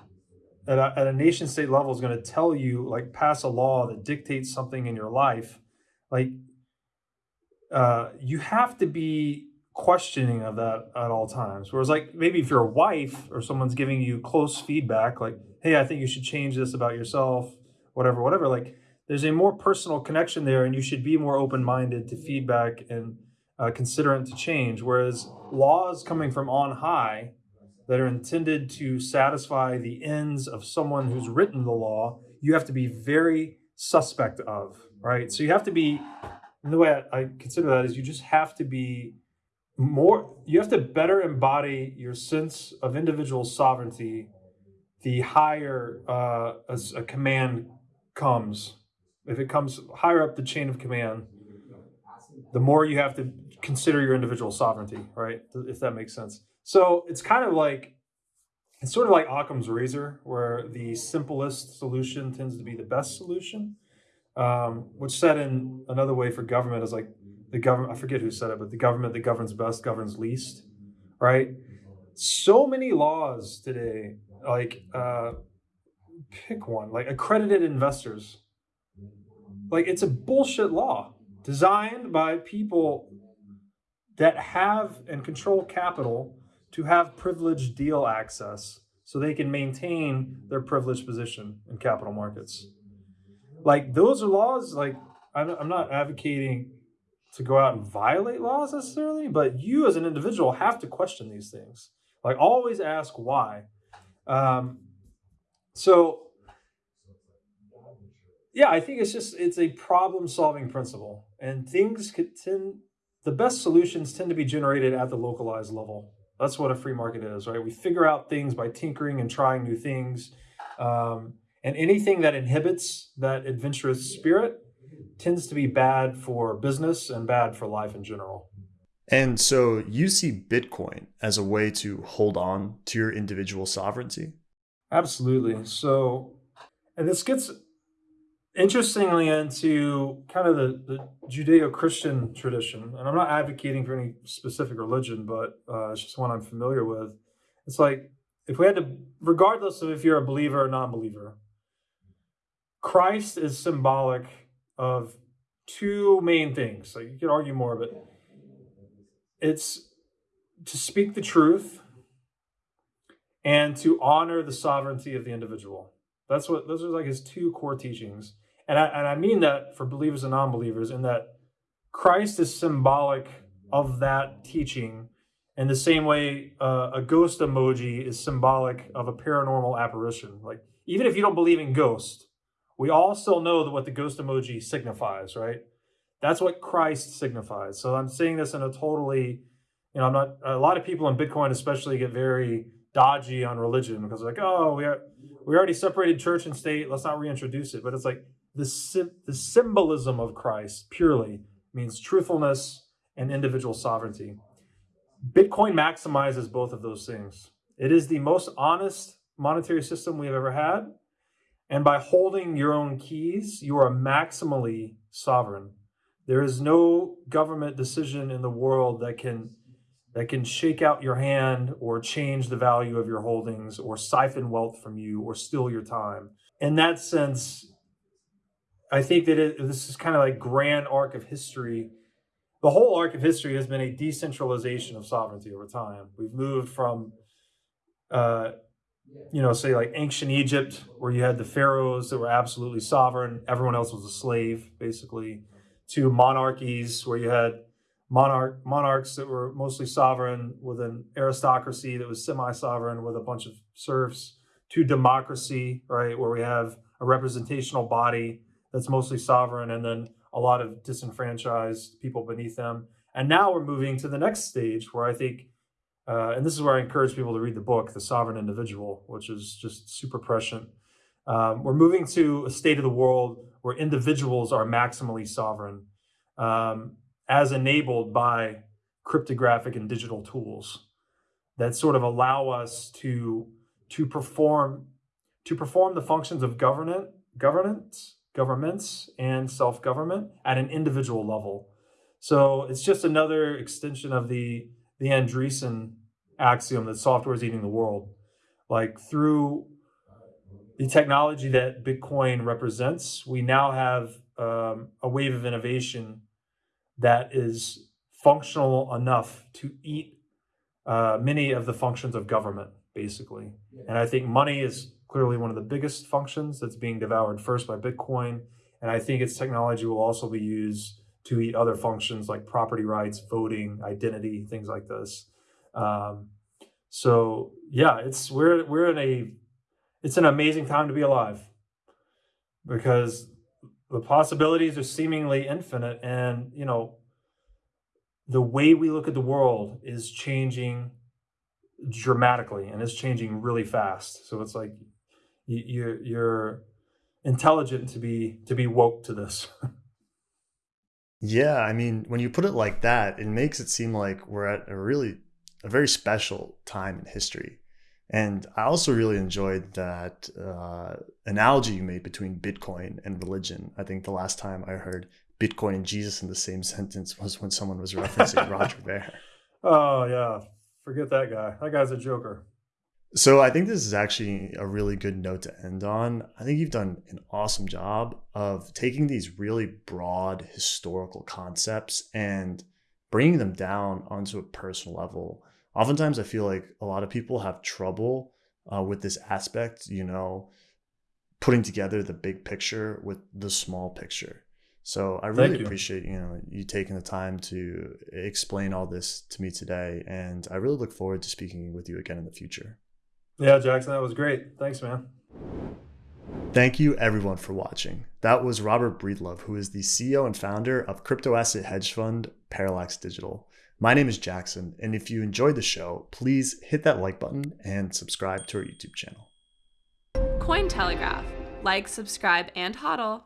at a, at a nation state level is going to tell you like pass a law that dictates something in your life, like uh, you have to be questioning of that at all times. Whereas like maybe if you're a wife or someone's giving you close feedback, like, hey, I think you should change this about yourself, whatever, whatever, like there's a more personal connection there and you should be more open-minded to feedback and uh, considerate to change whereas laws coming from on high that are intended to satisfy the ends of someone who's written the law you have to be very suspect of right so you have to be the way I, I consider that is you just have to be more you have to better embody your sense of individual sovereignty the higher uh, a command comes if it comes higher up the chain of command, the more you have to consider your individual sovereignty, right? If that makes sense. So it's kind of like it's sort of like Occam's razor, where the simplest solution tends to be the best solution. Um, which said in another way for government is like the government. I forget who said it, but the government that governs best governs least, right? So many laws today, like uh, pick one, like accredited investors like it's a bullshit law designed by people that have and control capital to have privileged deal access so they can maintain their privileged position in capital markets. Like those are laws, like I'm not advocating to go out and violate laws necessarily, but you as an individual have to question these things. Like always ask why. Um, so yeah, I think it's just it's a problem solving principle, and things could tend the best solutions tend to be generated at the localized level. That's what a free market is, right? We figure out things by tinkering and trying new things, um, and anything that inhibits that adventurous spirit tends to be bad for business and bad for life in general. And so you see Bitcoin as a way to hold on to your individual sovereignty? Absolutely. So, and this gets interestingly into kind of the, the judeo-christian tradition and i'm not advocating for any specific religion but uh, it's just one i'm familiar with. It's like if we had to regardless of if you're a believer or non-believer christ is symbolic of two main things. So you could argue more but it's to speak the truth and to honor the sovereignty of the individual that's what those are like his two core teachings. And I, and I mean that for believers and non-believers in that Christ is symbolic of that teaching in the same way uh, a ghost emoji is symbolic of a paranormal apparition. Like even if you don't believe in ghosts, we all still know that what the ghost emoji signifies, right? That's what Christ signifies. So I'm saying this in a totally, you know, I'm not. A lot of people in Bitcoin, especially, get very dodgy on religion because they're like, oh, we are we already separated church and state. Let's not reintroduce it. But it's like the the symbolism of Christ purely means truthfulness and individual sovereignty. Bitcoin maximizes both of those things. It is the most honest monetary system we've ever had. And by holding your own keys, you are maximally sovereign. There is no government decision in the world that can that can shake out your hand or change the value of your holdings or siphon wealth from you or steal your time. In that sense, I think that it, this is kind of like grand arc of history the whole arc of history has been a decentralization of sovereignty over time. We've moved from, uh, you know, say like ancient Egypt, where you had the pharaohs that were absolutely sovereign, everyone else was a slave, basically, to monarchies where you had monarch monarchs that were mostly sovereign with an aristocracy that was semi-sovereign with a bunch of serfs, to democracy, right, where we have a representational body that's mostly sovereign, and then a lot of disenfranchised people beneath them. And now we're moving to the next stage where I think, uh, and this is where I encourage people to read the book, The Sovereign Individual, which is just super prescient. Um, we're moving to a state of the world where individuals are maximally sovereign, um, as enabled by cryptographic and digital tools that sort of allow us to to perform to perform the functions of governance governance governments and self-government at an individual level. So it's just another extension of the the Andreessen axiom that software is eating the world. Like through the technology that Bitcoin represents, we now have um, a wave of innovation that is functional enough to eat uh, many of the functions of government, basically. And I think money is clearly one of the biggest functions that's being devoured first by Bitcoin. And I think its technology will also be used to eat other functions like property rights, voting, identity, things like this. Um, so yeah, it's we're we're in a it's an amazing time to be alive because the possibilities are seemingly infinite and you know the way we look at the world is changing dramatically and it's changing really fast so it's like you're you're intelligent to be to be woke to this. yeah, I mean, when you put it like that, it makes it seem like we're at a really a very special time in history. And I also really enjoyed that uh, analogy you made between Bitcoin and religion. I think the last time I heard Bitcoin and Jesus in the same sentence was when someone was referencing Roger Ver. Oh yeah, forget that guy. That guy's a joker. So I think this is actually a really good note to end on. I think you've done an awesome job of taking these really broad historical concepts and bringing them down onto a personal level. Oftentimes, I feel like a lot of people have trouble uh, with this aspect, you know, putting together the big picture with the small picture. So I really you. appreciate you know you taking the time to explain all this to me today, and I really look forward to speaking with you again in the future. Yeah, Jackson, that was great. Thanks, man. Thank you everyone for watching. That was Robert Breedlove, who is the CEO and founder of crypto asset hedge fund Parallax Digital. My name is Jackson, and if you enjoyed the show, please hit that like button and subscribe to our YouTube channel. Cointelegraph. Like, subscribe, and hodl.